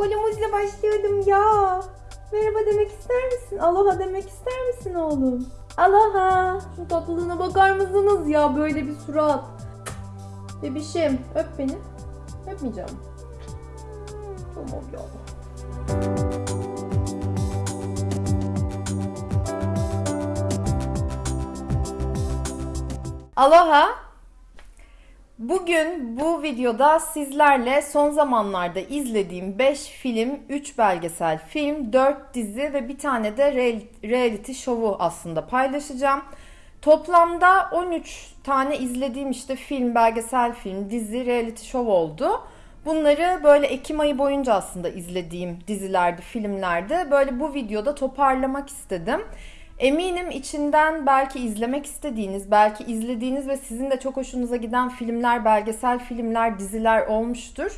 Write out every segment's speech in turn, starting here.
Oğlumuzla başlıyordum ya. Merhaba demek ister misin? Aloha demek ister misin oğlum? Aloha. Şu tatlılığına bakar mısınız ya böyle bir surat. Bebişim öp beni. Öpmeyeceğim. Tamam ya. Aloha. Bugün bu videoda sizlerle son zamanlarda izlediğim 5 film, 3 belgesel film, 4 dizi ve bir tane de real- reality show'u aslında paylaşacağım. Toplamda 13 tane izlediğim işte film, belgesel film, dizi, reality show oldu. Bunları böyle Ekim ayı boyunca aslında izlediğim dizilerdi, filmlerdi. Böyle bu videoda toparlamak istedim. Eminim içinden belki izlemek istediğiniz, belki izlediğiniz ve sizin de çok hoşunuza giden filmler, belgesel filmler, diziler olmuştur.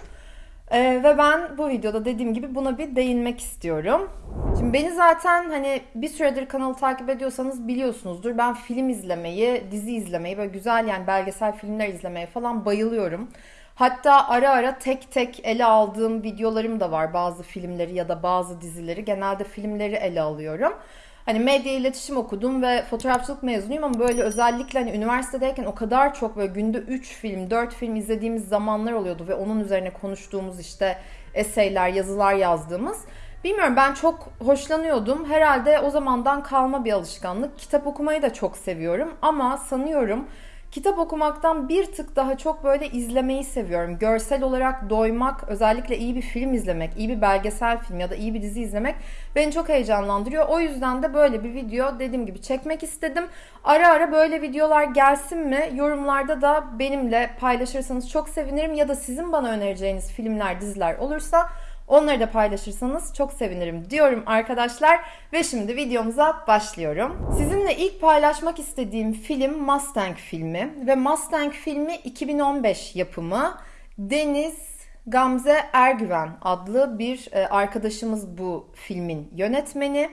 Ee, ve ben bu videoda dediğim gibi buna bir değinmek istiyorum. Şimdi beni zaten hani bir süredir kanalı takip ediyorsanız biliyorsunuzdur. Ben film izlemeyi, dizi izlemeyi, böyle güzel yani belgesel filmler izlemeye falan bayılıyorum. Hatta ara ara tek tek ele aldığım videolarım da var bazı filmleri ya da bazı dizileri. Genelde filmleri ele alıyorum. Hani medya iletişim okudum ve fotoğrafçılık mezunuyum ama böyle özellikle hani üniversitedeyken o kadar çok böyle günde 3 film, 4 film izlediğimiz zamanlar oluyordu ve onun üzerine konuştuğumuz işte eseyler, yazılar yazdığımız. Bilmiyorum ben çok hoşlanıyordum. Herhalde o zamandan kalma bir alışkanlık. Kitap okumayı da çok seviyorum ama sanıyorum Kitap okumaktan bir tık daha çok böyle izlemeyi seviyorum. Görsel olarak doymak, özellikle iyi bir film izlemek, iyi bir belgesel film ya da iyi bir dizi izlemek beni çok heyecanlandırıyor. O yüzden de böyle bir video dediğim gibi çekmek istedim. Ara ara böyle videolar gelsin mi? Yorumlarda da benimle paylaşırsanız çok sevinirim ya da sizin bana önereceğiniz filmler, diziler olursa Onları da paylaşırsanız çok sevinirim diyorum arkadaşlar. Ve şimdi videomuza başlıyorum. Sizinle ilk paylaşmak istediğim film Mustang filmi. Ve Mustang filmi 2015 yapımı. Deniz Gamze Ergüven adlı bir e, arkadaşımız bu filmin yönetmeni.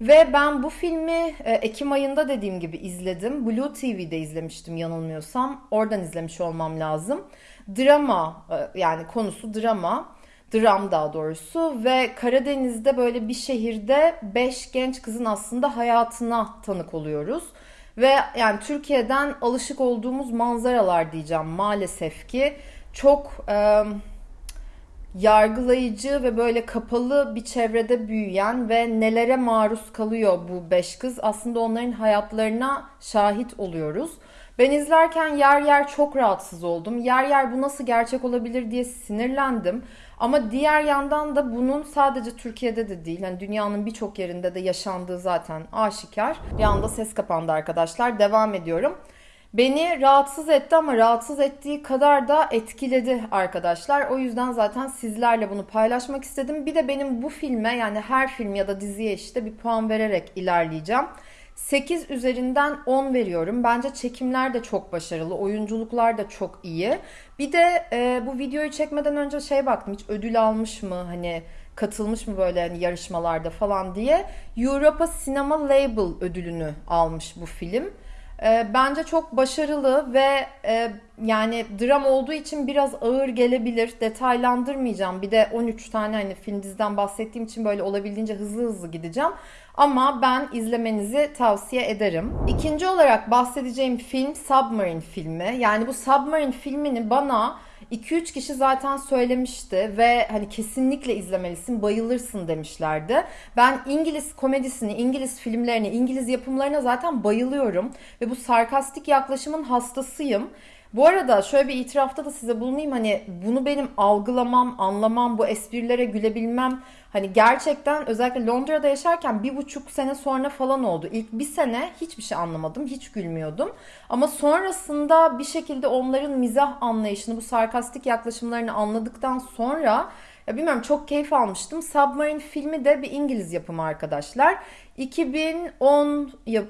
Ve ben bu filmi e, Ekim ayında dediğim gibi izledim. Blue TV'de izlemiştim yanılmıyorsam. Oradan izlemiş olmam lazım. Drama e, yani konusu drama dram daha doğrusu ve Karadeniz'de böyle bir şehirde 5 genç kızın aslında hayatına tanık oluyoruz. Ve yani Türkiye'den alışık olduğumuz manzaralar diyeceğim maalesef ki çok e, yargılayıcı ve böyle kapalı bir çevrede büyüyen ve nelere maruz kalıyor bu beş kız aslında onların hayatlarına şahit oluyoruz. Ben izlerken yer yer çok rahatsız oldum. Yer yer bu nasıl gerçek olabilir diye sinirlendim. Ama diğer yandan da bunun sadece Türkiye'de de değil, yani dünyanın birçok yerinde de yaşandığı zaten aşikar. Bir anda ses kapandı arkadaşlar. Devam ediyorum. Beni rahatsız etti ama rahatsız ettiği kadar da etkiledi arkadaşlar. O yüzden zaten sizlerle bunu paylaşmak istedim. Bir de benim bu filme yani her film ya da diziye işte bir puan vererek ilerleyeceğim. 8 üzerinden 10 veriyorum. Bence çekimler de çok başarılı, oyunculuklar da çok iyi. Bir de e, bu videoyu çekmeden önce şey baktım hiç ödül almış mı hani katılmış mı böyle hani yarışmalarda falan diye. Europa Cinema Label ödülünü almış bu film. E, bence çok başarılı ve e, yani dram olduğu için biraz ağır gelebilir. Detaylandırmayacağım. Bir de 13 tane hani film diziden bahsettiğim için böyle olabildiğince hızlı hızlı gideceğim. Ama ben izlemenizi tavsiye ederim. İkinci olarak bahsedeceğim film Submarine filmi. Yani bu Submarine filmini bana 2-3 kişi zaten söylemişti ve hani kesinlikle izlemelisin, bayılırsın demişlerdi. Ben İngiliz komedisini, İngiliz filmlerini, İngiliz yapımlarına zaten bayılıyorum ve bu sarkastik yaklaşımın hastasıyım. Bu arada şöyle bir itirafta da size bulunayım. Hani bunu benim algılamam, anlamam, bu esprilere gülebilmem. Hani gerçekten özellikle Londra'da yaşarken bir buçuk sene sonra falan oldu. İlk bir sene hiçbir şey anlamadım, hiç gülmüyordum. Ama sonrasında bir şekilde onların mizah anlayışını, bu sarkastik yaklaşımlarını anladıktan sonra ya bilmiyorum çok keyif almıştım. Submarine filmi de bir İngiliz yapımı arkadaşlar. 2010 yap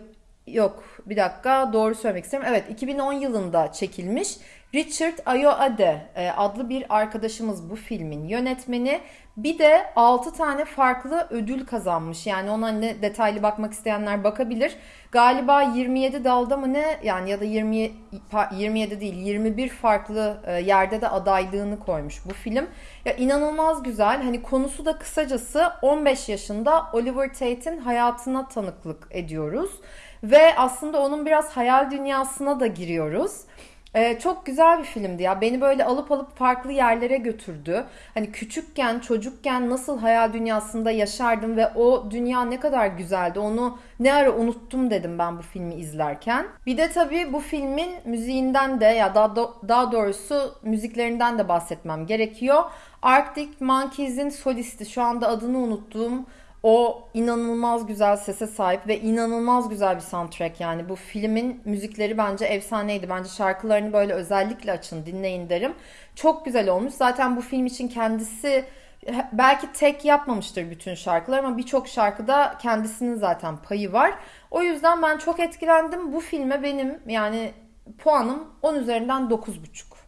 Yok bir dakika doğru söylemek istiyorum. Evet 2010 yılında çekilmiş. Richard Ayoade e, adlı bir arkadaşımız bu filmin yönetmeni. Bir de 6 tane farklı ödül kazanmış. Yani ona ne detaylı bakmak isteyenler bakabilir. Galiba 27 dalda mı ne yani ya da 20 27 değil 21 farklı e, yerde de adaylığını koymuş bu film. Ya inanılmaz güzel. Hani konusu da kısacası 15 yaşında Oliver Tate'in hayatına tanıklık ediyoruz ve aslında onun biraz hayal dünyasına da giriyoruz. Ee, çok güzel bir filmdi ya. Beni böyle alıp alıp farklı yerlere götürdü. Hani küçükken, çocukken nasıl hayal dünyasında yaşardım ve o dünya ne kadar güzeldi. Onu ne ara unuttum dedim ben bu filmi izlerken. Bir de tabii bu filmin müziğinden de ya daha, daha doğrusu müziklerinden de bahsetmem gerekiyor. Arctic Monkeys'in solisti şu anda adını unuttuğum o inanılmaz güzel sese sahip ve inanılmaz güzel bir soundtrack yani bu filmin müzikleri bence efsaneydi. Bence şarkılarını böyle özellikle açın dinleyin derim. Çok güzel olmuş. Zaten bu film için kendisi belki tek yapmamıştır bütün şarkılar ama birçok şarkıda kendisinin zaten payı var. O yüzden ben çok etkilendim. Bu filme benim yani puanım 10 üzerinden 9,5.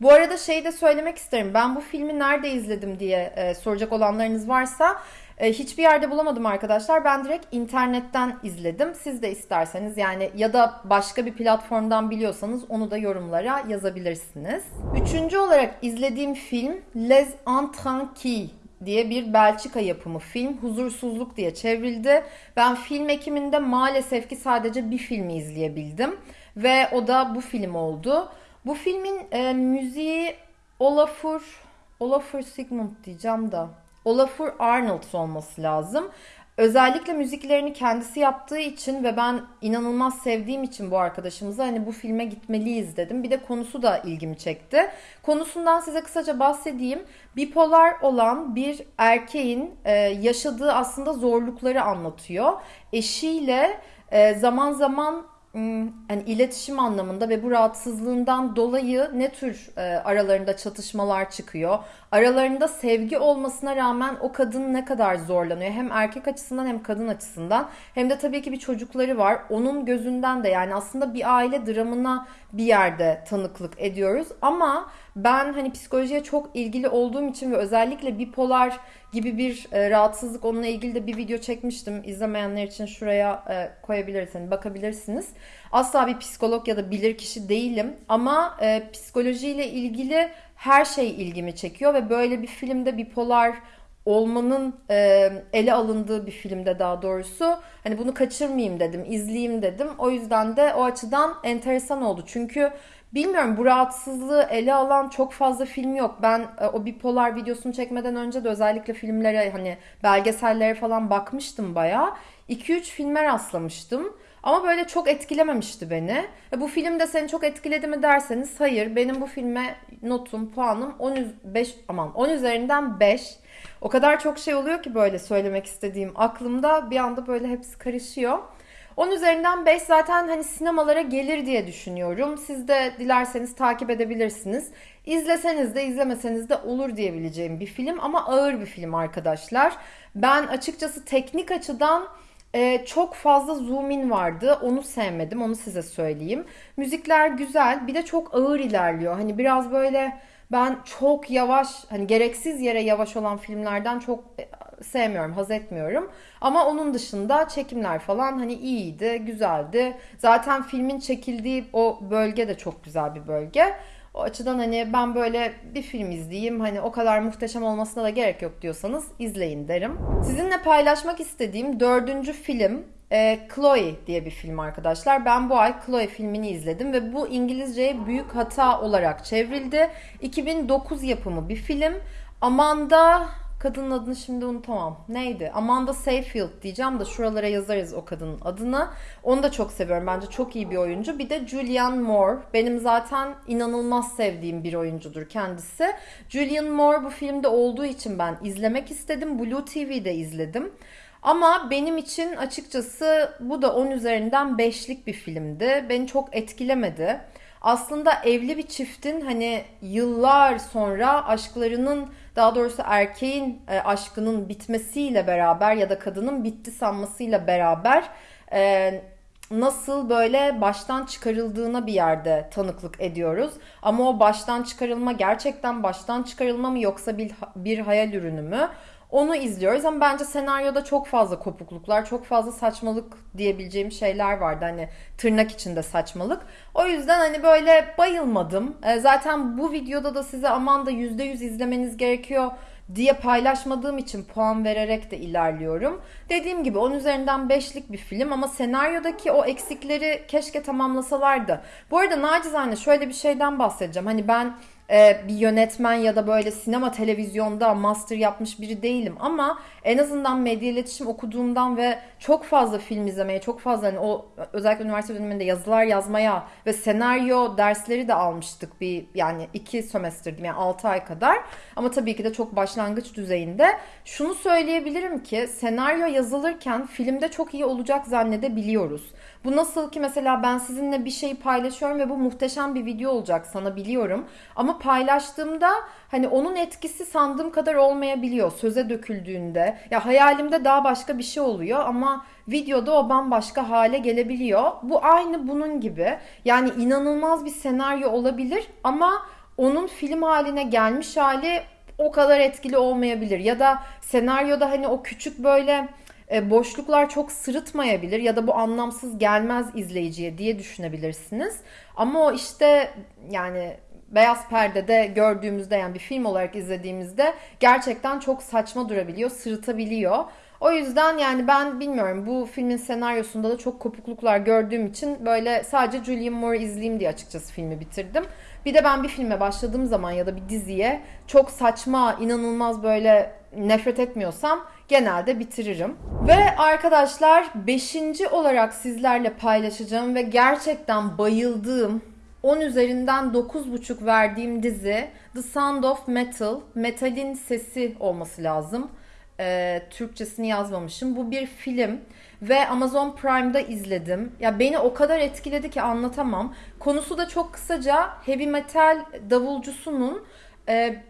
Bu arada şey de söylemek isterim. Ben bu filmi nerede izledim diye e, soracak olanlarınız varsa e, hiçbir yerde bulamadım arkadaşlar. Ben direkt internetten izledim. Siz de isterseniz yani ya da başka bir platformdan biliyorsanız onu da yorumlara yazabilirsiniz. Üçüncü olarak izlediğim film Les Intranquis diye bir Belçika yapımı film. Huzursuzluk diye çevrildi. Ben film ekiminde maalesef ki sadece bir filmi izleyebildim. Ve o da bu film oldu. Bu filmin e, müziği Olafur, Olafur Sigmund diyeceğim da Olafur Arnold olması lazım. Özellikle müziklerini kendisi yaptığı için ve ben inanılmaz sevdiğim için bu arkadaşımıza hani bu filme gitmeliyiz dedim. Bir de konusu da ilgimi çekti. Konusundan size kısaca bahsedeyim. Bipolar olan bir erkeğin e, yaşadığı aslında zorlukları anlatıyor. Eşiyle e, zaman zaman yani iletişim anlamında ve bu rahatsızlığından dolayı ne tür e, aralarında çatışmalar çıkıyor? Aralarında sevgi olmasına rağmen o kadın ne kadar zorlanıyor? Hem erkek açısından hem kadın açısından. Hem de tabii ki bir çocukları var. Onun gözünden de yani aslında bir aile dramına bir yerde tanıklık ediyoruz. Ama ben hani psikolojiye çok ilgili olduğum için ve özellikle bipolar gibi bir e, rahatsızlık onunla ilgili de bir video çekmiştim. İzlemeyenler için şuraya e, koyabilirsiniz, hani bakabilirsiniz. Asla bir psikolog ya da bilir kişi değilim ama e, psikolojiyle ilgili her şey ilgimi çekiyor ve böyle bir filmde bipolar olmanın e, ele alındığı bir filmde daha doğrusu hani bunu kaçırmayayım dedim, izleyeyim dedim. O yüzden de o açıdan enteresan oldu. Çünkü Bilmiyorum bu rahatsızlığı ele alan çok fazla film yok. Ben e, o bipolar videosunu çekmeden önce de özellikle filmlere hani belgesellere falan bakmıştım bayağı. 2-3 filme rastlamıştım. Ama böyle çok etkilememişti beni. E, bu film de seni çok etkiledi mi derseniz hayır. Benim bu filme notum, puanım 10 5 aman 10 üzerinden 5. O kadar çok şey oluyor ki böyle söylemek istediğim aklımda bir anda böyle hepsi karışıyor. 10 üzerinden 5 zaten hani sinemalara gelir diye düşünüyorum. Siz de dilerseniz takip edebilirsiniz. İzleseniz de izlemeseniz de olur diyebileceğim bir film ama ağır bir film arkadaşlar. Ben açıkçası teknik açıdan e, çok fazla zoom in vardı. Onu sevmedim. Onu size söyleyeyim. Müzikler güzel. Bir de çok ağır ilerliyor. Hani biraz böyle ben çok yavaş hani gereksiz yere yavaş olan filmlerden çok sevmiyorum, haz etmiyorum. Ama onun dışında çekimler falan hani iyiydi, güzeldi. Zaten filmin çekildiği o bölge de çok güzel bir bölge. O açıdan hani ben böyle bir film izleyeyim hani o kadar muhteşem olmasına da gerek yok diyorsanız izleyin derim. Sizinle paylaşmak istediğim dördüncü film e, Chloe diye bir film arkadaşlar. Ben bu ay Chloe filmini izledim ve bu İngilizceye büyük hata olarak çevrildi. 2009 yapımı bir film. Amanda kadının adını şimdi unutamam. Neydi? Amanda Seyfield diyeceğim de şuralara yazarız o kadının adını. Onu da çok seviyorum. Bence çok iyi bir oyuncu. Bir de Julianne Moore. Benim zaten inanılmaz sevdiğim bir oyuncudur kendisi. Julianne Moore bu filmde olduğu için ben izlemek istedim. Blue TV'de izledim. Ama benim için açıkçası bu da 10 üzerinden 5'lik bir filmdi. Beni çok etkilemedi. Aslında evli bir çiftin hani yıllar sonra aşklarının daha doğrusu erkeğin e, aşkının bitmesiyle beraber ya da kadının bitti sanmasıyla beraber e, nasıl böyle baştan çıkarıldığına bir yerde tanıklık ediyoruz. Ama o baştan çıkarılma gerçekten baştan çıkarılma mı yoksa bir, bir hayal ürünü mü? Onu izliyoruz ama bence senaryoda çok fazla kopukluklar, çok fazla saçmalık diyebileceğim şeyler vardı. Hani tırnak içinde saçmalık. O yüzden hani böyle bayılmadım. E, zaten bu videoda da size aman da %100 izlemeniz gerekiyor diye paylaşmadığım için puan vererek de ilerliyorum. Dediğim gibi 10 üzerinden 5'lik bir film ama senaryodaki o eksikleri keşke tamamlasalardı. Bu arada nacizane şöyle bir şeyden bahsedeceğim. Hani ben e, bir yönetmen ya da böyle sinema televizyonda master yapmış biri değilim ama en azından medya iletişim okuduğumdan ve çok fazla film izlemeye, çok fazla hani o özellikle üniversite döneminde yazılar yazmaya ve senaryo dersleri de almıştık bir yani iki sömestr yani 6 ay kadar. Ama tabii ki de çok başlangıç düzeyinde. Şunu söyleyebilirim ki senaryo yazılırken filmde çok iyi olacak zannedebiliyoruz. Bu nasıl ki mesela ben sizinle bir şeyi paylaşıyorum ve bu muhteşem bir video olacak sana biliyorum. Ama paylaştığımda hani onun etkisi sandığım kadar olmayabiliyor söze döküldüğünde. Ya hayalimde daha başka bir şey oluyor ama videoda o bambaşka hale gelebiliyor. Bu aynı bunun gibi. Yani inanılmaz bir senaryo olabilir ama onun film haline gelmiş hali o kadar etkili olmayabilir. Ya da senaryoda hani o küçük böyle e, boşluklar çok sırıtmayabilir ya da bu anlamsız gelmez izleyiciye diye düşünebilirsiniz. Ama o işte yani beyaz perdede gördüğümüzde yani bir film olarak izlediğimizde gerçekten çok saçma durabiliyor, sırıtabiliyor. O yüzden yani ben bilmiyorum bu filmin senaryosunda da çok kopukluklar gördüğüm için böyle sadece Julianne Moore izleyeyim diye açıkçası filmi bitirdim. Bir de ben bir filme başladığım zaman ya da bir diziye çok saçma, inanılmaz böyle nefret etmiyorsam genelde bitiririm. Ve arkadaşlar 5. olarak sizlerle paylaşacağım ve gerçekten bayıldığım 10 üzerinden 9.5 verdiğim dizi The Sound of Metal, Metal'in sesi olması lazım. Ee, Türkçesini yazmamışım. Bu bir film ve Amazon Prime'da izledim. Ya beni o kadar etkiledi ki anlatamam. Konusu da çok kısaca heavy metal davulcusunun e,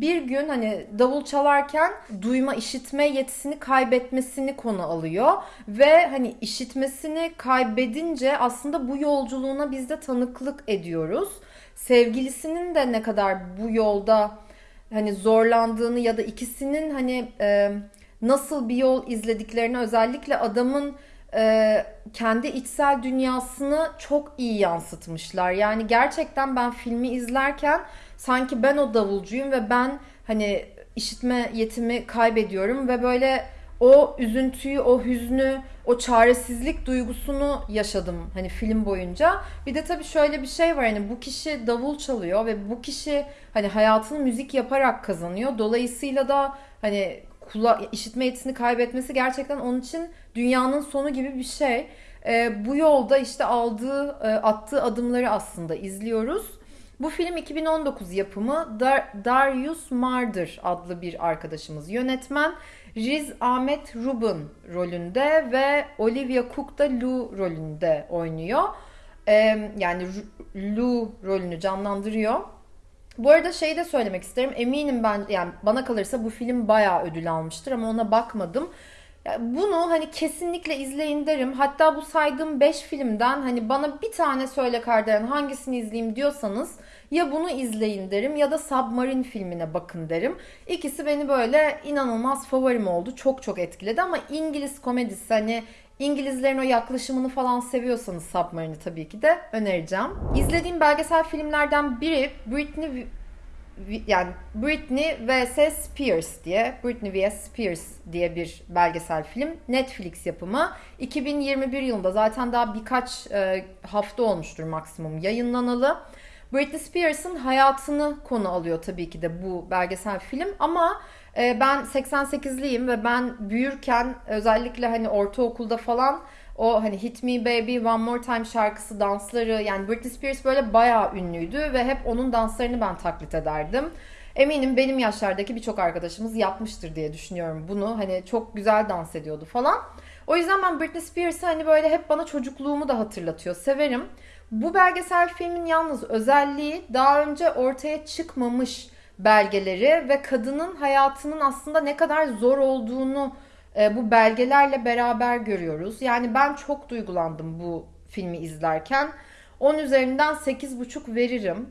bir gün hani davul çalarken duyma işitme yetisini kaybetmesini konu alıyor ve hani işitmesini kaybedince aslında bu yolculuğuna biz de tanıklık ediyoruz. Sevgilisinin de ne kadar bu yolda hani zorlandığını ya da ikisinin hani e, nasıl bir yol izlediklerini özellikle adamın e, kendi içsel dünyasını çok iyi yansıtmışlar. Yani gerçekten ben filmi izlerken sanki ben o davulcuyum ve ben hani işitme yetimi kaybediyorum ve böyle o üzüntüyü, o hüznü, o çaresizlik duygusunu yaşadım hani film boyunca. Bir de tabii şöyle bir şey var hani bu kişi davul çalıyor ve bu kişi hani hayatını müzik yaparak kazanıyor. Dolayısıyla da hani kula işitme yetisini kaybetmesi gerçekten onun için dünyanın sonu gibi bir şey. E, bu yolda işte aldığı, attığı adımları aslında izliyoruz. Bu film 2019 yapımı Dar Darius Marder adlı bir arkadaşımız yönetmen. Riz Ahmet Rubin rolünde ve Olivia Cook da Lou rolünde oynuyor. Ee, yani Lou rolünü canlandırıyor. Bu arada şey de söylemek isterim. Eminim ben yani bana kalırsa bu film bayağı ödül almıştır ama ona bakmadım. Bunu hani kesinlikle izleyin derim. Hatta bu saydığım 5 filmden hani bana bir tane söyle Kardelen hangisini izleyeyim diyorsanız ya bunu izleyin derim ya da Submarine filmine bakın derim. İkisi beni böyle inanılmaz favorim oldu. Çok çok etkiledi ama İngiliz komedisi hani İngilizlerin o yaklaşımını falan seviyorsanız Submarine'i tabii ki de önereceğim. İzlediğim belgesel filmlerden biri Britney yani Britney vs Spears diye Britney vs Spears diye bir belgesel film Netflix yapımı 2021 yılında zaten daha birkaç e, hafta olmuştur maksimum yayınlanalı. Britney Spears'ın hayatını konu alıyor tabii ki de bu belgesel film ama e, ben 88'liyim ve ben büyürken özellikle hani ortaokulda falan o hani Hit Me Baby, One More Time şarkısı, dansları yani Britney Spears böyle bayağı ünlüydü ve hep onun danslarını ben taklit ederdim. Eminim benim yaşlardaki birçok arkadaşımız yapmıştır diye düşünüyorum bunu. Hani çok güzel dans ediyordu falan. O yüzden ben Britney Spears'ı hani böyle hep bana çocukluğumu da hatırlatıyor. Severim. Bu belgesel filmin yalnız özelliği daha önce ortaya çıkmamış belgeleri ve kadının hayatının aslında ne kadar zor olduğunu e, bu belgelerle beraber görüyoruz. Yani ben çok duygulandım bu filmi izlerken. 10 üzerinden 8,5 veririm.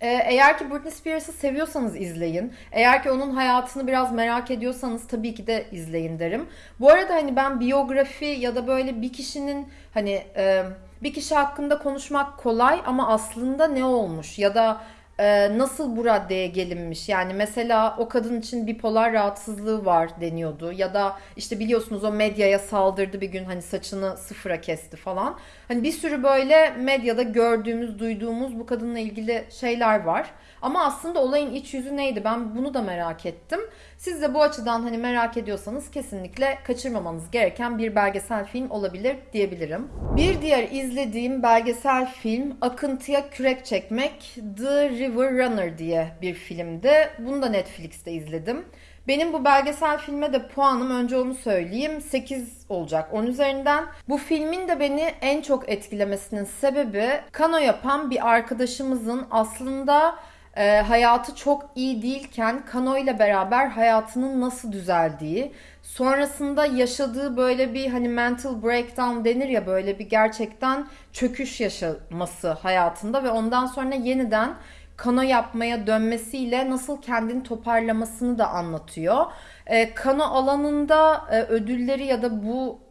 Ee, eğer ki Britney Spears'ı seviyorsanız izleyin. Eğer ki onun hayatını biraz merak ediyorsanız tabii ki de izleyin derim. Bu arada hani ben biyografi ya da böyle bir kişinin hani e, bir kişi hakkında konuşmak kolay ama aslında ne olmuş ya da e, nasıl bu raddeye gelinmiş? Yani mesela o kadın için bipolar rahatsızlığı var deniyordu ya da işte biliyorsunuz o medyaya saldırdı bir gün hani saçını sıfıra kesti falan. Hani bir sürü böyle medyada gördüğümüz, duyduğumuz bu kadınla ilgili şeyler var. Ama aslında olayın iç yüzü neydi? Ben bunu da merak ettim. Siz de bu açıdan hani merak ediyorsanız kesinlikle kaçırmamanız gereken bir belgesel film olabilir diyebilirim. Bir diğer izlediğim belgesel film Akıntıya Kürek Çekmek The River Runner diye bir filmdi. Bunu da Netflix'te izledim. Benim bu belgesel filme de puanım önce onu söyleyeyim 8 olacak 10 üzerinden. Bu filmin de beni en çok etkilemesinin sebebi kano yapan bir arkadaşımızın aslında e, hayatı çok iyi değilken Kano ile beraber hayatının nasıl düzeldiği, sonrasında yaşadığı böyle bir hani mental breakdown denir ya böyle bir gerçekten çöküş yaşaması hayatında ve ondan sonra yeniden kano yapmaya dönmesiyle nasıl kendini toparlamasını da anlatıyor. E, kano alanında e, ödülleri ya da bu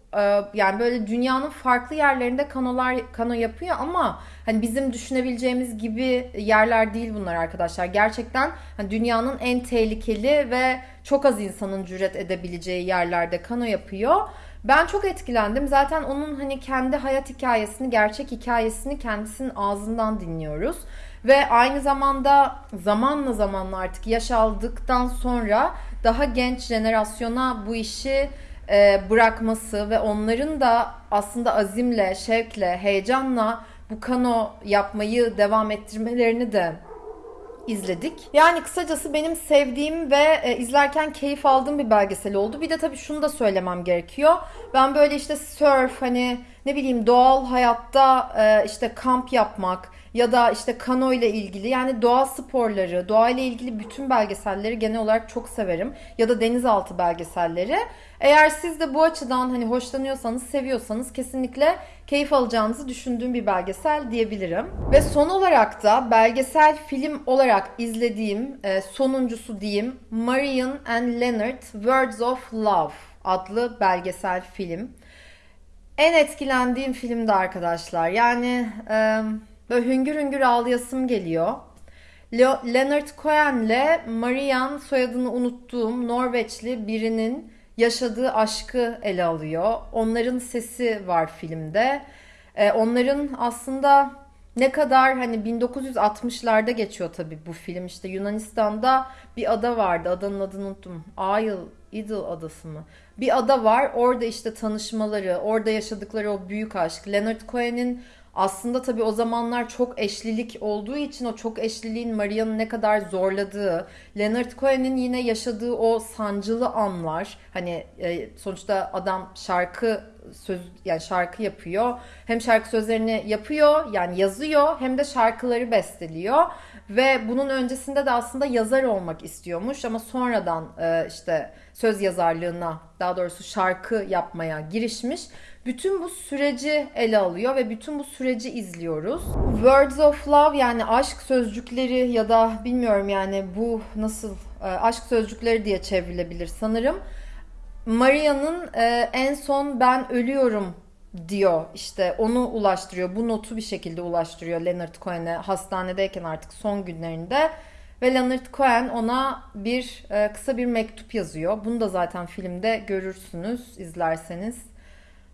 yani böyle dünyanın farklı yerlerinde kanolar kano yapıyor ama hani bizim düşünebileceğimiz gibi yerler değil bunlar arkadaşlar. Gerçekten hani dünyanın en tehlikeli ve çok az insanın cüret edebileceği yerlerde kano yapıyor. Ben çok etkilendim. Zaten onun hani kendi hayat hikayesini, gerçek hikayesini kendisinin ağzından dinliyoruz. Ve aynı zamanda zamanla zamanla artık yaş aldıktan sonra daha genç jenerasyona bu işi e, bırakması ve onların da aslında azimle, şevkle, heyecanla bu kano yapmayı devam ettirmelerini de izledik. Yani kısacası benim sevdiğim ve e, izlerken keyif aldığım bir belgesel oldu. Bir de tabii şunu da söylemem gerekiyor. Ben böyle işte surf hani ne bileyim doğal hayatta e, işte kamp yapmak ya da işte kano ile ilgili yani doğa sporları, doğa ile ilgili bütün belgeselleri genel olarak çok severim. Ya da denizaltı belgeselleri. Eğer siz de bu açıdan hani hoşlanıyorsanız, seviyorsanız kesinlikle keyif alacağınızı düşündüğüm bir belgesel diyebilirim. Ve son olarak da belgesel film olarak izlediğim e, sonuncusu diyeyim Marion and Leonard Words of Love adlı belgesel film. En etkilendiğim filmdi arkadaşlar. Yani e, böyle hüngür hüngür ağlayasım geliyor. Leonard Cohen'le Marian soyadını unuttuğum Norveçli birinin yaşadığı aşkı ele alıyor. Onların sesi var filmde. Ee, onların aslında ne kadar hani 1960'larda geçiyor tabii bu film. İşte Yunanistan'da bir ada vardı. Adanın adını unuttum. Ail, Idil adası mı? Bir ada var. Orada işte tanışmaları, orada yaşadıkları o büyük aşk. Leonard Cohen'in aslında tabii o zamanlar çok eşlilik olduğu için o çok eşliliğin Maria'nın ne kadar zorladığı, Leonard Cohen'in yine yaşadığı o sancılı anlar, hani e, sonuçta adam şarkı söz yani şarkı yapıyor. Hem şarkı sözlerini yapıyor yani yazıyor hem de şarkıları besteliyor ve bunun öncesinde de aslında yazar olmak istiyormuş ama sonradan e, işte söz yazarlığına daha doğrusu şarkı yapmaya girişmiş. Bütün bu süreci ele alıyor ve bütün bu süreci izliyoruz. Words of Love yani aşk sözcükleri ya da bilmiyorum yani bu nasıl e, aşk sözcükleri diye çevrilebilir sanırım. Maria'nın e, en son ben ölüyorum diyor işte onu ulaştırıyor bu notu bir şekilde ulaştırıyor Leonard Cohen'e hastanedeyken artık son günlerinde ve Leonard Cohen ona bir e, kısa bir mektup yazıyor. Bunu da zaten filmde görürsünüz izlerseniz.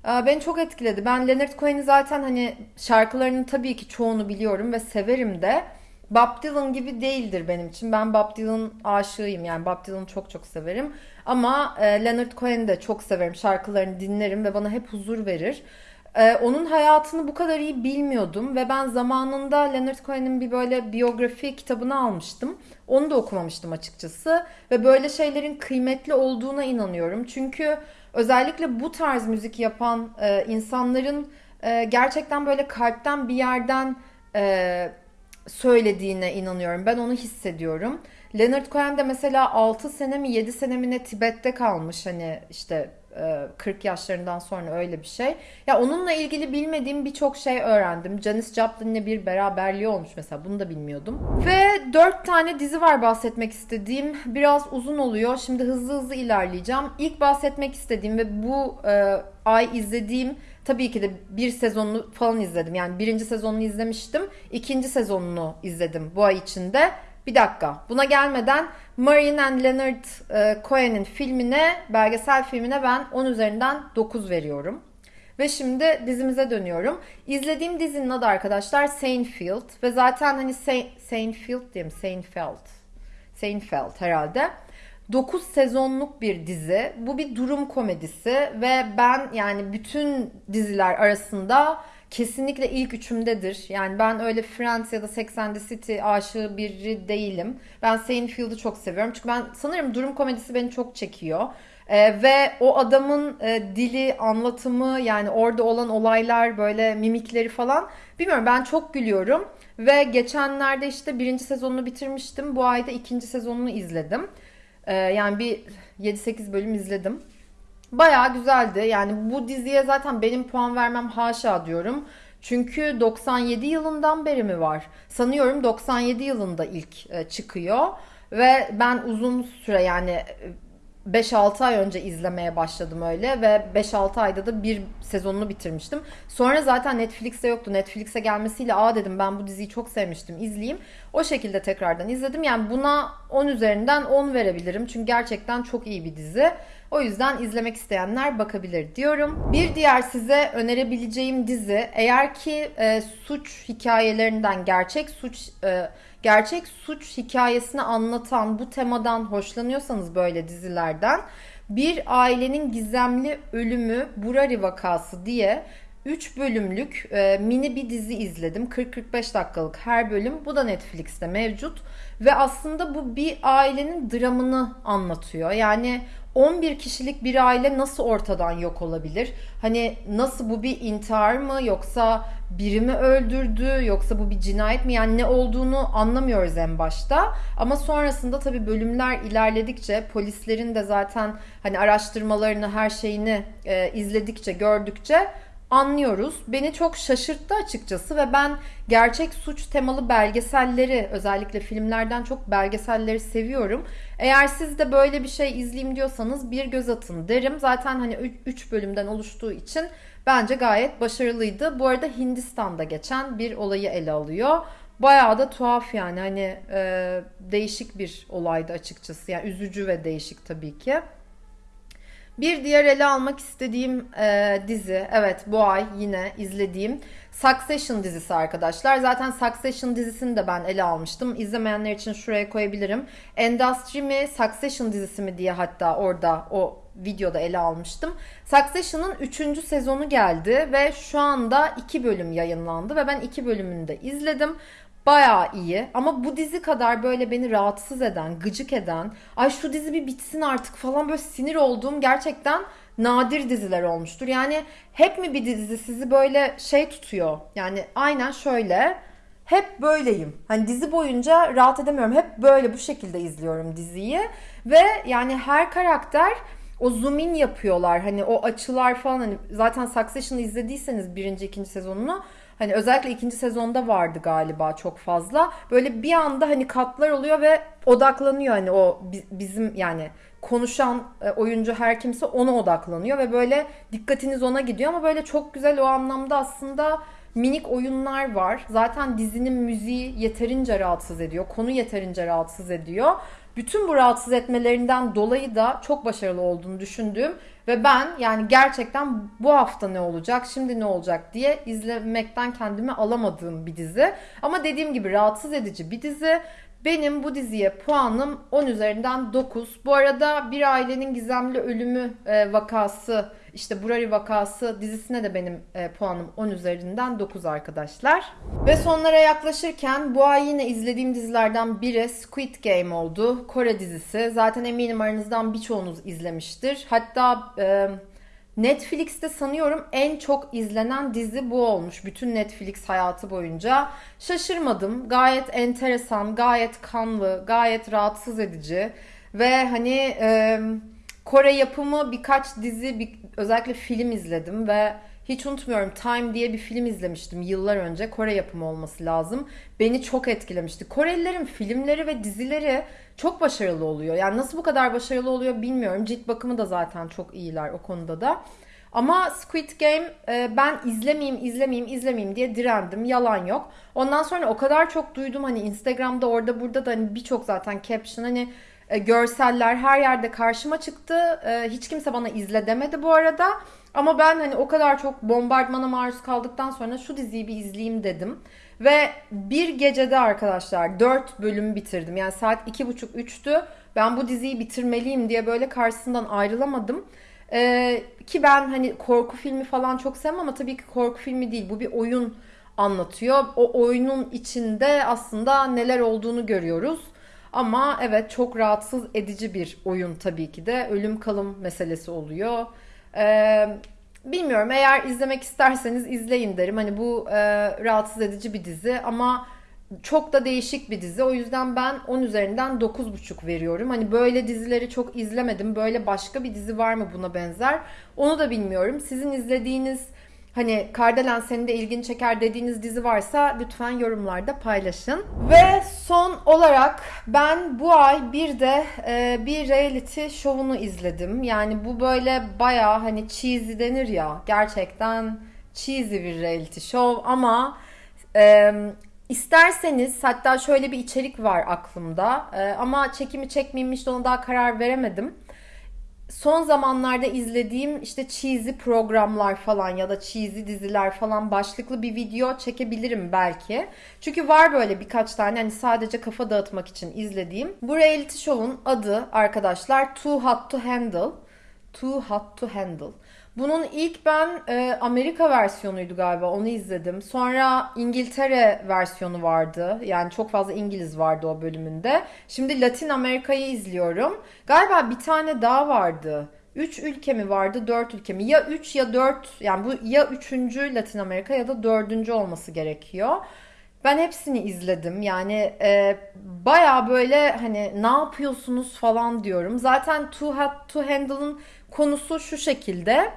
E, beni çok etkiledi. Ben Leonard Cohen'i zaten hani şarkılarının tabii ki çoğunu biliyorum ve severim de. Bob Dylan gibi değildir benim için. Ben Bob Dylan aşığıyım yani Bob Dylan'ı çok çok severim. Ama e, Leonard Cohen'i de çok severim. Şarkılarını dinlerim ve bana hep huzur verir. E, onun hayatını bu kadar iyi bilmiyordum ve ben zamanında Leonard Cohen'in bir böyle biyografi kitabını almıştım. Onu da okumamıştım açıkçası ve böyle şeylerin kıymetli olduğuna inanıyorum. Çünkü özellikle bu tarz müzik yapan e, insanların e, gerçekten böyle kalpten bir yerden e, söylediğine inanıyorum. Ben onu hissediyorum. Leonard Cohen de mesela 6 sene mi 7 sene mi ne Tibet'te kalmış hani işte 40 e, yaşlarından sonra öyle bir şey. Ya onunla ilgili bilmediğim birçok şey öğrendim. Janis Joplin'le bir beraberliği olmuş mesela. Bunu da bilmiyordum. Ve 4 tane dizi var bahsetmek istediğim. Biraz uzun oluyor. Şimdi hızlı hızlı ilerleyeceğim. İlk bahsetmek istediğim ve bu e, ay izlediğim tabii ki de bir sezonunu falan izledim. Yani birinci sezonunu izlemiştim. ikinci sezonunu izledim bu ay içinde. Bir dakika. Buna gelmeden Marion and Leonard e, Cohen'in filmine, belgesel filmine ben 10 üzerinden 9 veriyorum. Ve şimdi dizimize dönüyorum. İzlediğim dizinin adı arkadaşlar Seinfeld. Ve zaten hani Se Seinfeld diye mi? Seinfeld. Seinfeld herhalde. 9 sezonluk bir dizi. Bu bir durum komedisi ve ben yani bütün diziler arasında kesinlikle ilk üçümdedir. Yani ben öyle Friends ya da Sex and the City aşığı biri değilim. Ben Seinfeld'ı çok seviyorum. Çünkü ben sanırım durum komedisi beni çok çekiyor. Ee, ve o adamın e, dili, anlatımı yani orada olan olaylar böyle mimikleri falan bilmiyorum ben çok gülüyorum. Ve geçenlerde işte birinci sezonunu bitirmiştim. Bu ayda ikinci sezonunu izledim. Ee, yani bir 7-8 bölüm izledim. Bayağı güzeldi. Yani bu diziye zaten benim puan vermem haşa diyorum. Çünkü 97 yılından beri mi var? Sanıyorum 97 yılında ilk e, çıkıyor. Ve ben uzun süre yani 5-6 ay önce izlemeye başladım öyle ve 5-6 ayda da bir sezonunu bitirmiştim. Sonra zaten Netflix'te yoktu. Netflix'e gelmesiyle aa dedim ben bu diziyi çok sevmiştim izleyeyim. O şekilde tekrardan izledim. Yani buna 10 üzerinden 10 verebilirim. Çünkü gerçekten çok iyi bir dizi. O yüzden izlemek isteyenler bakabilir diyorum. Bir diğer size önerebileceğim dizi eğer ki e, suç hikayelerinden gerçek suç e, gerçek suç hikayesini anlatan bu temadan hoşlanıyorsanız böyle dizilerden bir ailenin gizemli ölümü Burari vakası diye 3 bölümlük e, mini bir dizi izledim. 40-45 dakikalık her bölüm. Bu da Netflix'te mevcut. Ve aslında bu bir ailenin dramını anlatıyor. Yani 11 kişilik bir aile nasıl ortadan yok olabilir? Hani nasıl bu bir intihar mı yoksa biri mi öldürdü yoksa bu bir cinayet mi? Yani ne olduğunu anlamıyoruz en başta. Ama sonrasında tabii bölümler ilerledikçe polislerin de zaten hani araştırmalarını her şeyini e, izledikçe gördükçe anlıyoruz. Beni çok şaşırttı açıkçası ve ben gerçek suç temalı belgeselleri özellikle filmlerden çok belgeselleri seviyorum. Eğer siz de böyle bir şey izleyeyim diyorsanız bir göz atın derim. Zaten hani 3 bölümden oluştuğu için bence gayet başarılıydı. Bu arada Hindistan'da geçen bir olayı ele alıyor. Bayağı da tuhaf yani hani e, değişik bir olaydı açıkçası. Yani üzücü ve değişik tabii ki. Bir diğer ele almak istediğim e, dizi, evet bu ay yine izlediğim Succession dizisi arkadaşlar. Zaten Succession dizisini de ben ele almıştım. İzlemeyenler için şuraya koyabilirim. Endustry mi, Succession dizisi mi diye hatta orada o videoda ele almıştım. Succession'ın 3. sezonu geldi ve şu anda 2 bölüm yayınlandı ve ben 2 bölümünü de izledim. Bayağı iyi ama bu dizi kadar böyle beni rahatsız eden, gıcık eden, ay şu dizi bir bitsin artık falan böyle sinir olduğum gerçekten nadir diziler olmuştur. Yani hep mi bir dizi sizi böyle şey tutuyor? Yani aynen şöyle hep böyleyim. Hani dizi boyunca rahat edemiyorum. Hep böyle bu şekilde izliyorum diziyi ve yani her karakter o zoom in yapıyorlar. Hani o açılar falan hani zaten Succession'ı izlediyseniz birinci, ikinci sezonunu Hani özellikle ikinci sezonda vardı galiba çok fazla. Böyle bir anda hani katlar oluyor ve odaklanıyor hani o bizim yani konuşan e, oyuncu her kimse ona odaklanıyor ve böyle dikkatiniz ona gidiyor ama böyle çok güzel o anlamda aslında minik oyunlar var. Zaten dizinin müziği yeterince rahatsız ediyor. Konu yeterince rahatsız ediyor. Bütün bu rahatsız etmelerinden dolayı da çok başarılı olduğunu düşündüğüm ve ben yani gerçekten bu hafta ne olacak, şimdi ne olacak diye izlemekten kendimi alamadığım bir dizi. Ama dediğim gibi rahatsız edici bir dizi. Benim bu diziye puanım 10 üzerinden 9. Bu arada Bir Ailenin Gizemli Ölümü e, vakası işte Burari vakası dizisine de benim e, puanım 10 üzerinden 9 arkadaşlar. Ve sonlara yaklaşırken bu ay yine izlediğim dizilerden biri Squid Game oldu. Kore dizisi. Zaten eminim aranızdan birçoğunuz izlemiştir. Hatta e, Netflix'te sanıyorum en çok izlenen dizi bu olmuş bütün Netflix hayatı boyunca. Şaşırmadım. Gayet enteresan, gayet kanlı, gayet rahatsız edici ve hani e, Kore yapımı birkaç dizi, bir, özellikle film izledim ve hiç unutmuyorum Time diye bir film izlemiştim yıllar önce. Kore yapımı olması lazım. Beni çok etkilemişti. Korelilerin filmleri ve dizileri çok başarılı oluyor. Yani nasıl bu kadar başarılı oluyor bilmiyorum. Cilt bakımı da zaten çok iyiler o konuda da. Ama Squid Game e, ben izlemeyeyim, izlemeyeyim, izlemeyeyim diye direndim. Yalan yok. Ondan sonra o kadar çok duydum hani Instagram'da orada burada da hani birçok zaten caption hani e, görseller her yerde karşıma çıktı. E, hiç kimse bana izle demedi bu arada. Ama ben hani o kadar çok bombardmana maruz kaldıktan sonra şu diziyi bir izleyeyim dedim. Ve bir gecede arkadaşlar 4 bölüm bitirdim. Yani saat 2.30-3'tü. Ben bu diziyi bitirmeliyim diye böyle karşısından ayrılamadım. Ee, ki ben hani korku filmi falan çok sevmem ama tabii ki korku filmi değil. Bu bir oyun anlatıyor. O oyunun içinde aslında neler olduğunu görüyoruz. Ama evet çok rahatsız edici bir oyun tabii ki de. Ölüm kalım meselesi oluyor. Ee, bilmiyorum eğer izlemek isterseniz izleyin derim. Hani bu e, rahatsız edici bir dizi ama çok da değişik bir dizi. O yüzden ben 10 üzerinden 9,5 veriyorum. Hani böyle dizileri çok izlemedim. Böyle başka bir dizi var mı buna benzer? Onu da bilmiyorum. Sizin izlediğiniz Hani Kardelen senin de ilgini çeker dediğiniz dizi varsa lütfen yorumlarda paylaşın. Ve son olarak ben bu ay bir de e, bir reality şovunu izledim. Yani bu böyle baya hani cheesy denir ya gerçekten cheesy bir reality show ama e, isterseniz hatta şöyle bir içerik var aklımda e, ama çekimi çekmeyeyim işte ona daha karar veremedim son zamanlarda izlediğim işte cheesy programlar falan ya da cheesy diziler falan başlıklı bir video çekebilirim belki. Çünkü var böyle birkaç tane hani sadece kafa dağıtmak için izlediğim. Bu reality show'un adı arkadaşlar Too Hot to Handle. Too Hot to Handle. Bunun ilk ben e, Amerika versiyonuydu galiba onu izledim. Sonra İngiltere versiyonu vardı. Yani çok fazla İngiliz vardı o bölümünde. Şimdi Latin Amerika'yı izliyorum. Galiba bir tane daha vardı. 3 ülke mi vardı 4 ülke mi? Ya 3 ya 4 yani bu ya 3. Latin Amerika ya da 4. olması gerekiyor. Ben hepsini izledim. Yani e, baya böyle hani ne yapıyorsunuz falan diyorum. Zaten Too Hot to Handle'ın konusu şu şekilde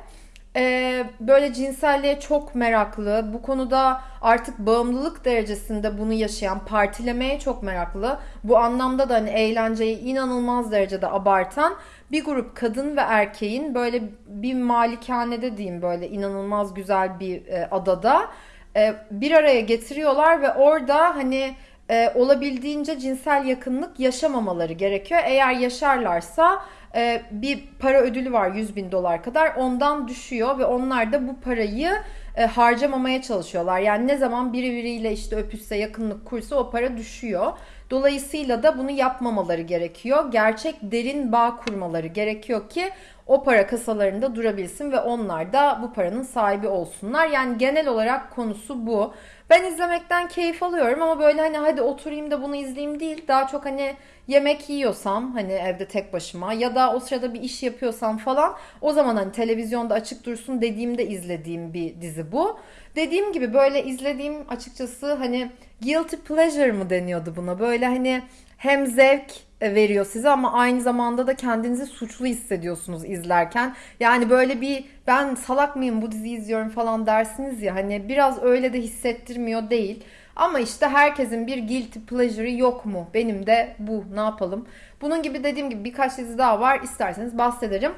e, böyle cinselliğe çok meraklı, bu konuda artık bağımlılık derecesinde bunu yaşayan, partilemeye çok meraklı, bu anlamda da hani eğlenceyi inanılmaz derecede abartan bir grup kadın ve erkeğin böyle bir malikanede diyeyim böyle inanılmaz güzel bir e, adada e, bir araya getiriyorlar ve orada hani e, olabildiğince cinsel yakınlık yaşamamaları gerekiyor. Eğer yaşarlarsa e, bir para ödülü var 100 bin dolar kadar ondan düşüyor ve onlar da bu parayı e, harcamamaya çalışıyorlar. Yani ne zaman biri biriyle işte öpüşse yakınlık kursa o para düşüyor. Dolayısıyla da bunu yapmamaları gerekiyor. Gerçek derin bağ kurmaları gerekiyor ki o para kasalarında durabilsin ve onlar da bu paranın sahibi olsunlar. Yani genel olarak konusu bu. Ben izlemekten keyif alıyorum ama böyle hani hadi oturayım da bunu izleyeyim değil. Daha çok hani yemek yiyorsam hani evde tek başıma ya da o sırada bir iş yapıyorsam falan o zaman hani televizyonda açık dursun dediğimde izlediğim bir dizi bu. Dediğim gibi böyle izlediğim açıkçası hani guilty pleasure mı deniyordu buna? Böyle hani hem zevk veriyor size ama aynı zamanda da kendinizi suçlu hissediyorsunuz izlerken. Yani böyle bir ben salak mıyım bu diziyi izliyorum falan dersiniz ya hani biraz öyle de hissettirmiyor değil. Ama işte herkesin bir guilty pleasure'ı yok mu? Benim de bu. Ne yapalım? Bunun gibi dediğim gibi birkaç dizi daha var. İsterseniz bahsederim.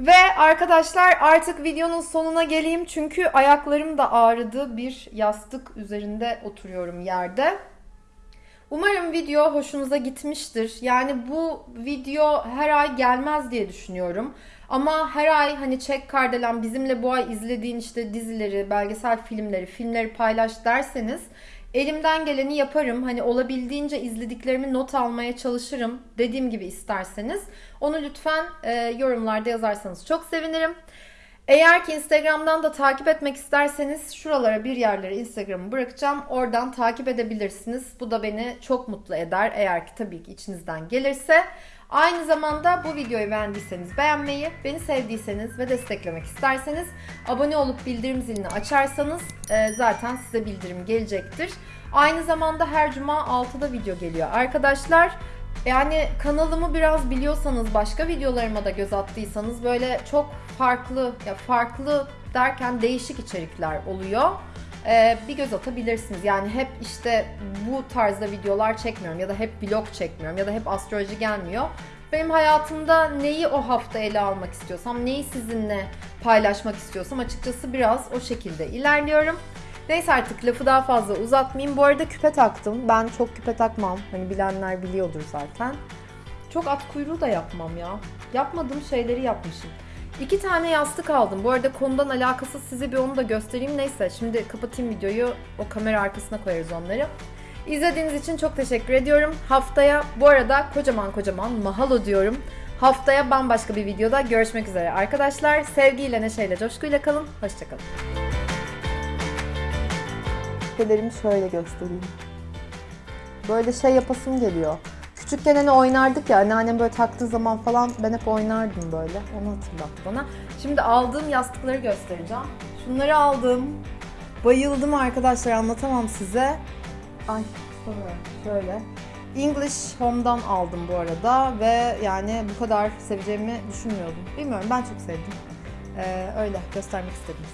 Ve arkadaşlar artık videonun sonuna geleyim. Çünkü ayaklarım da ağrıdı. Bir yastık üzerinde oturuyorum yerde. Umarım video hoşunuza gitmiştir. Yani bu video her ay gelmez diye düşünüyorum. Ama her ay hani çek kardelen bizimle bu ay izlediğin işte dizileri, belgesel filmleri, filmleri paylaş derseniz Elimden geleni yaparım. Hani olabildiğince izlediklerimi not almaya çalışırım. Dediğim gibi isterseniz. Onu lütfen e, yorumlarda yazarsanız çok sevinirim. Eğer ki Instagram'dan da takip etmek isterseniz şuralara bir yerlere Instagram'ı bırakacağım. Oradan takip edebilirsiniz. Bu da beni çok mutlu eder. Eğer ki tabii ki içinizden gelirse. Aynı zamanda bu videoyu beğendiyseniz beğenmeyi, beni sevdiyseniz ve desteklemek isterseniz abone olup bildirim zilini açarsanız e, zaten size bildirim gelecektir. Aynı zamanda her cuma 6'da video geliyor arkadaşlar. Yani kanalımı biraz biliyorsanız, başka videolarıma da göz attıysanız böyle çok farklı, ya farklı derken değişik içerikler oluyor. Ee, bir göz atabilirsiniz. Yani hep işte bu tarzda videolar çekmiyorum ya da hep vlog çekmiyorum ya da hep astroloji gelmiyor. Benim hayatımda neyi o hafta ele almak istiyorsam, neyi sizinle paylaşmak istiyorsam açıkçası biraz o şekilde ilerliyorum. Neyse artık lafı daha fazla uzatmayayım. Bu arada küpe taktım. Ben çok küpe takmam. Hani bilenler biliyordur zaten. Çok at kuyruğu da yapmam ya. Yapmadığım şeyleri yapmışım. İki tane yastık aldım. Bu arada konudan alakasız size bir onu da göstereyim. Neyse şimdi kapatayım videoyu. O kamera arkasına koyarız onları. İzlediğiniz için çok teşekkür ediyorum. Haftaya bu arada kocaman kocaman mahalo diyorum. Haftaya bambaşka bir videoda görüşmek üzere arkadaşlar. Sevgiyle, neşeyle, coşkuyla kalın. Hoşçakalın. Küpelerimi şöyle göstereyim. Böyle şey yapasım geliyor. Küçükken hani oynardık ya anneannem böyle taktığı zaman falan ben hep oynardım böyle. Onu hatırlattı bana. Şimdi aldığım yastıkları göstereceğim. Şunları aldım. Bayıldım arkadaşlar anlatamam size. Ay şöyle. English Home'dan aldım bu arada ve yani bu kadar seveceğimi düşünmüyordum. Bilmiyorum ben çok sevdim. Ee, öyle göstermek istedim.